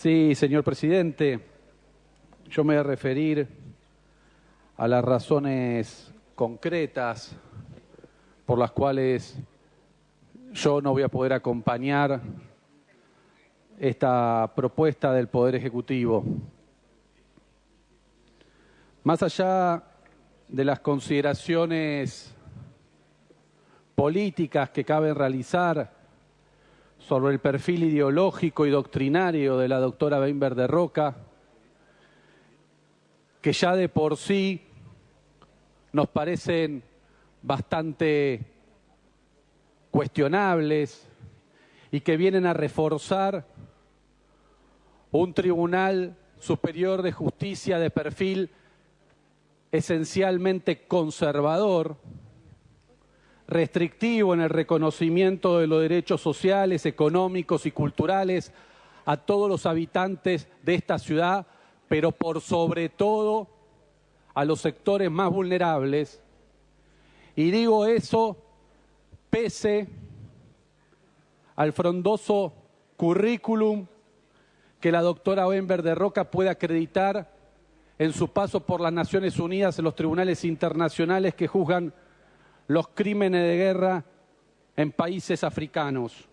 Sí, señor presidente, yo me voy a referir a las razones concretas por las cuales yo no voy a poder acompañar esta propuesta del Poder Ejecutivo. Más allá de las consideraciones políticas que cabe realizar sobre el perfil ideológico y doctrinario de la doctora Weinberg de Roca, que ya de por sí nos parecen bastante cuestionables y que vienen a reforzar un tribunal superior de justicia de perfil esencialmente conservador, restrictivo en el reconocimiento de los derechos sociales, económicos y culturales a todos los habitantes de esta ciudad, pero por sobre todo a los sectores más vulnerables. Y digo eso pese al frondoso currículum que la doctora Wember de Roca puede acreditar en su paso por las Naciones Unidas en los tribunales internacionales que juzgan los crímenes de guerra en países africanos.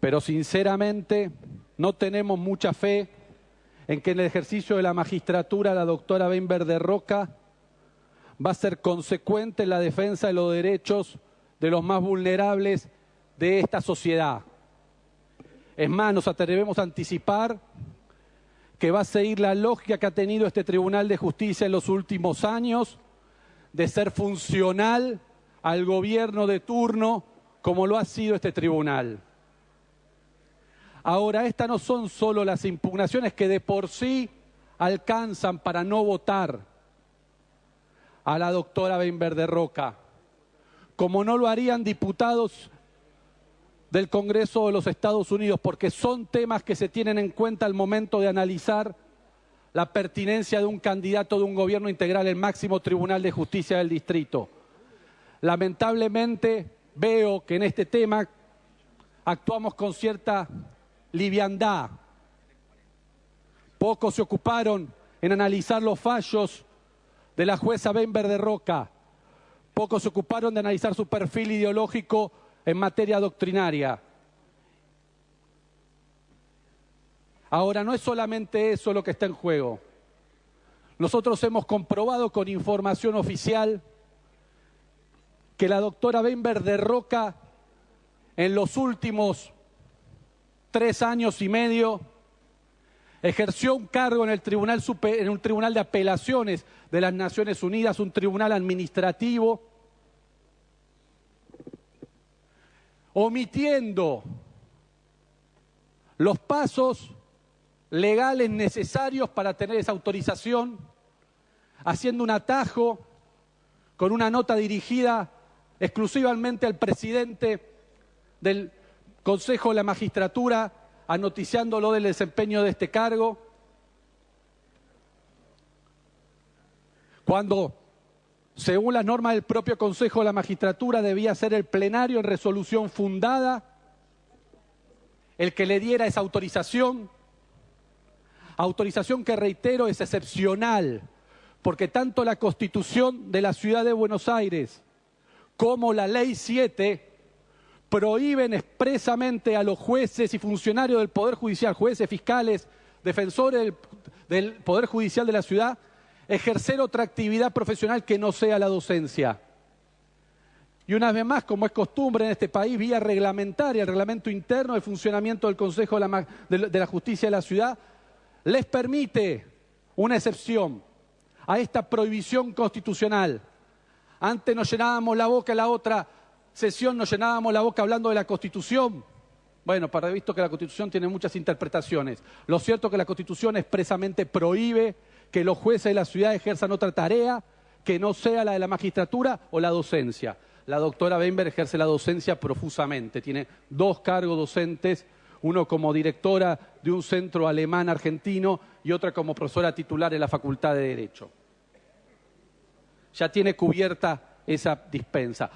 Pero sinceramente no tenemos mucha fe en que en el ejercicio de la magistratura la doctora Weinberg de Roca va a ser consecuente en la defensa de los derechos de los más vulnerables de esta sociedad. Es más, nos atrevemos a anticipar que va a seguir la lógica que ha tenido este Tribunal de Justicia en los últimos años de ser funcional al gobierno de turno como lo ha sido este tribunal. Ahora, estas no son solo las impugnaciones que de por sí alcanzan para no votar a la doctora Benver de Roca, como no lo harían diputados del Congreso de los Estados Unidos, porque son temas que se tienen en cuenta al momento de analizar la pertinencia de un candidato de un gobierno integral el máximo Tribunal de Justicia del Distrito. Lamentablemente veo que en este tema actuamos con cierta liviandad. Pocos se ocuparon en analizar los fallos de la jueza Benver de Roca. Pocos se ocuparon de analizar su perfil ideológico en materia doctrinaria. Ahora, no es solamente eso lo que está en juego. Nosotros hemos comprobado con información oficial que la doctora Benber de Roca en los últimos tres años y medio ejerció un cargo en el tribunal en un tribunal de apelaciones de las Naciones Unidas, un tribunal administrativo omitiendo los pasos legales necesarios para tener esa autorización, haciendo un atajo con una nota dirigida exclusivamente al presidente del Consejo de la Magistratura, anoticiándolo del desempeño de este cargo. Cuando según las normas del propio Consejo de la Magistratura, debía ser el plenario en resolución fundada el que le diera esa autorización. Autorización que, reitero, es excepcional, porque tanto la Constitución de la Ciudad de Buenos Aires como la Ley 7 prohíben expresamente a los jueces y funcionarios del Poder Judicial, jueces, fiscales, defensores del, del Poder Judicial de la ciudad, ejercer otra actividad profesional que no sea la docencia. Y una vez más, como es costumbre en este país, vía reglamentaria, el reglamento interno de funcionamiento del Consejo de la Justicia de la Ciudad, les permite una excepción a esta prohibición constitucional. Antes nos llenábamos la boca la otra sesión, nos llenábamos la boca hablando de la Constitución. Bueno, para visto que la Constitución tiene muchas interpretaciones. Lo cierto es que la Constitución expresamente prohíbe que los jueces de la ciudad ejerzan otra tarea que no sea la de la magistratura o la docencia. La doctora Bember ejerce la docencia profusamente, tiene dos cargos docentes, uno como directora de un centro alemán argentino y otra como profesora titular en la Facultad de Derecho. Ya tiene cubierta esa dispensa.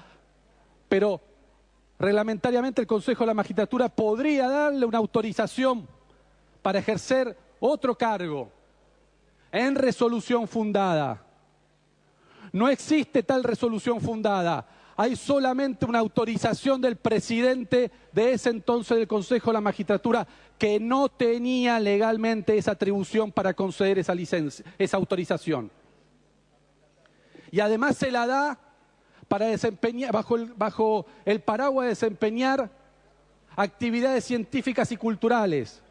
Pero reglamentariamente el Consejo de la Magistratura podría darle una autorización para ejercer otro cargo en resolución fundada. No existe tal resolución fundada. Hay solamente una autorización del presidente de ese entonces del Consejo de la Magistratura que no tenía legalmente esa atribución para conceder esa licencia, esa autorización. Y además se la da para desempeñar, bajo el, bajo el paraguas de desempeñar actividades científicas y culturales.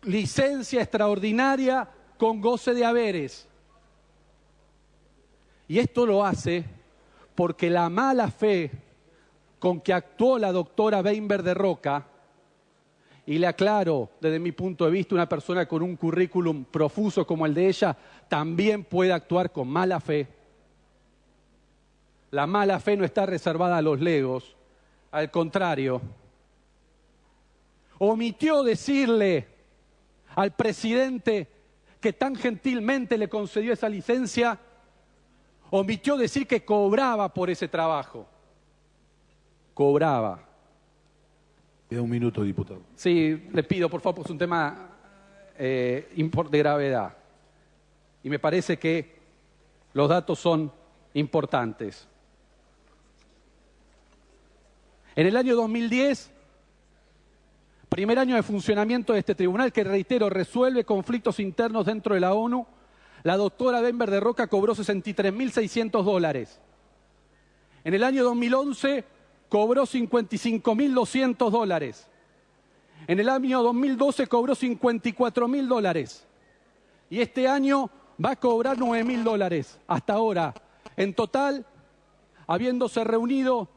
Licencia extraordinaria con goce de haberes. Y esto lo hace porque la mala fe con que actuó la doctora Weinberg de Roca, y le aclaro desde mi punto de vista, una persona con un currículum profuso como el de ella, también puede actuar con mala fe. La mala fe no está reservada a los legos, al contrario. Omitió decirle al presidente que tan gentilmente le concedió esa licencia, omitió decir que cobraba por ese trabajo. Cobraba. Queda un minuto, diputado. Sí, le pido, por favor, es un tema eh, de gravedad. Y me parece que los datos son importantes. En el año 2010, primer año de funcionamiento de este tribunal, que reitero, resuelve conflictos internos dentro de la ONU, la doctora Denver de Roca cobró 63.600 dólares. En el año 2011 cobró 55.200 dólares. En el año 2012 cobró 54.000 dólares. Y este año va a cobrar 9.000 dólares hasta ahora. En total, habiéndose reunido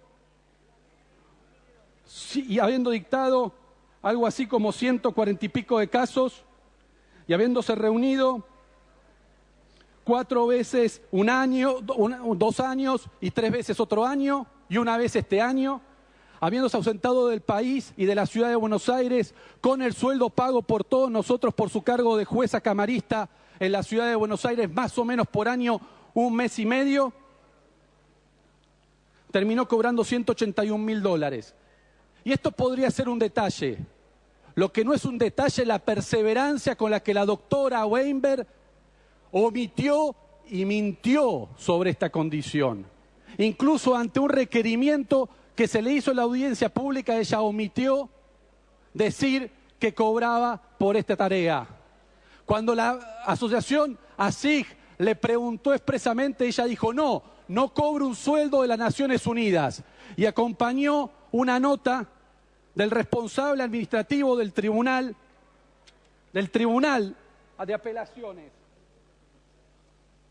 y habiendo dictado algo así como 140 y pico de casos y habiéndose reunido cuatro veces un año, dos años y tres veces otro año y una vez este año, habiéndose ausentado del país y de la ciudad de Buenos Aires con el sueldo pago por todos nosotros por su cargo de jueza camarista en la ciudad de Buenos Aires, más o menos por año un mes y medio, terminó cobrando 181 mil dólares. Y esto podría ser un detalle. Lo que no es un detalle es la perseverancia con la que la doctora Weinberg omitió y mintió sobre esta condición. Incluso ante un requerimiento que se le hizo en la audiencia pública, ella omitió decir que cobraba por esta tarea. Cuando la asociación ASIG le preguntó expresamente, ella dijo, no, no cobro un sueldo de las Naciones Unidas. Y acompañó una nota del responsable administrativo del tribunal, del tribunal de apelaciones,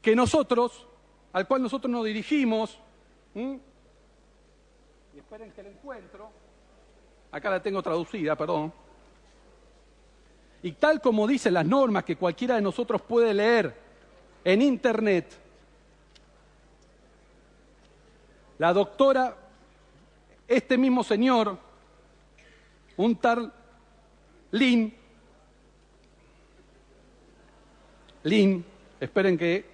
que nosotros, al cual nosotros nos dirigimos, y esperen que la encuentro, acá la tengo traducida, perdón, y tal como dicen las normas que cualquiera de nosotros puede leer en internet, la doctora, este mismo señor, un tal Lin, Lin, esperen que,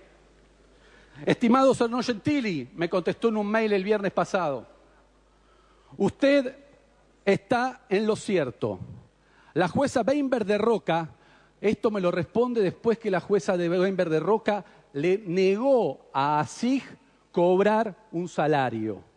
estimado Serno Gentili, me contestó en un mail el viernes pasado, usted está en lo cierto. La jueza Weinberg de Roca, esto me lo responde después que la jueza de Weinberg de Roca le negó a Asig cobrar un salario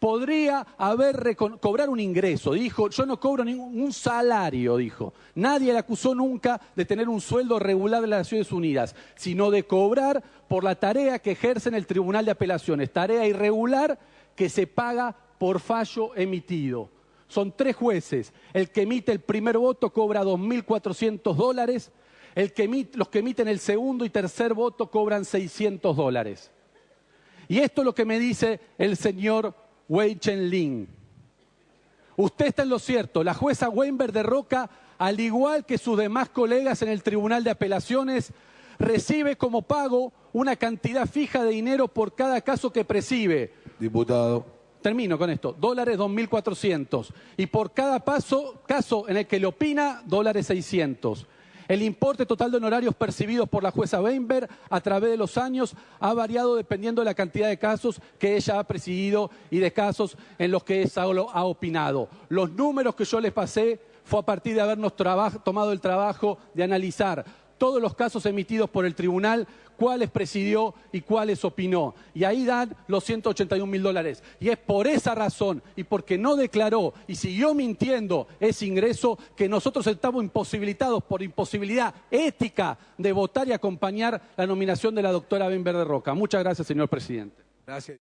podría haber cobrar un ingreso. Dijo, yo no cobro ningún salario, dijo. Nadie le acusó nunca de tener un sueldo regular de las Naciones Unidas, sino de cobrar por la tarea que ejerce en el Tribunal de Apelaciones, tarea irregular que se paga por fallo emitido. Son tres jueces. El que emite el primer voto cobra 2.400 dólares. Los que emiten el segundo y tercer voto cobran 600 dólares. Y esto es lo que me dice el señor Wei Chen Usted está en lo cierto. La jueza Weinberg de Roca, al igual que sus demás colegas en el Tribunal de Apelaciones, recibe como pago una cantidad fija de dinero por cada caso que preside. Diputado. Termino con esto. Dólares 2.400. Y por cada paso, caso en el que le opina, dólares 600. El importe total de honorarios percibidos por la jueza Weinberg a través de los años ha variado dependiendo de la cantidad de casos que ella ha presidido y de casos en los que ella ha opinado. Los números que yo les pasé fue a partir de habernos tomado el trabajo de analizar todos los casos emitidos por el tribunal, cuáles presidió y cuáles opinó. Y ahí dan los 181 mil dólares. Y es por esa razón y porque no declaró y siguió mintiendo ese ingreso que nosotros estamos imposibilitados por imposibilidad ética de votar y acompañar la nominación de la doctora Ben Verde Roca. Muchas gracias, señor presidente. Gracias.